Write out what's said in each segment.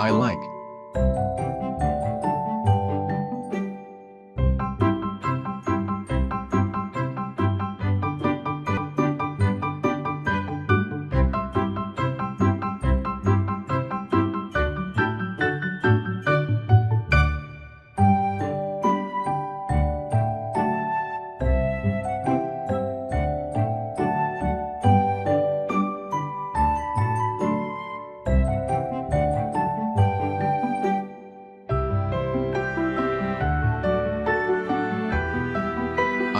I like.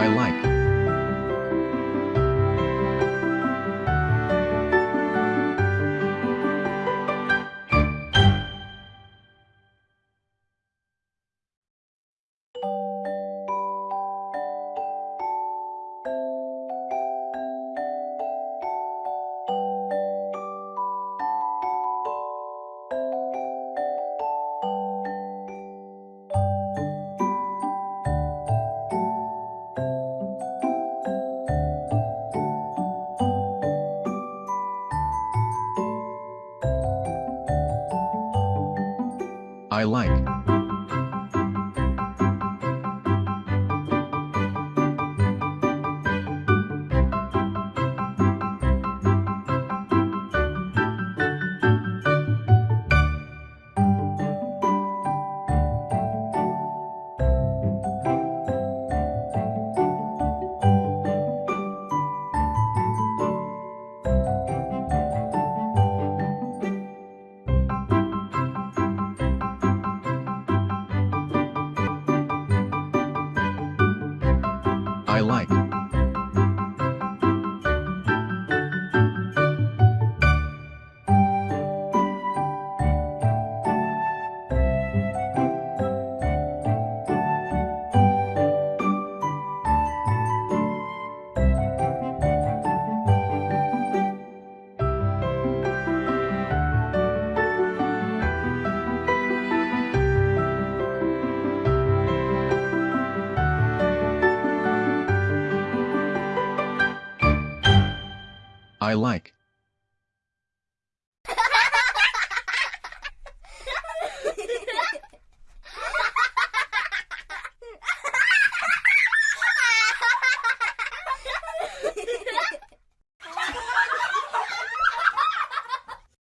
I like. I like. I like. I like.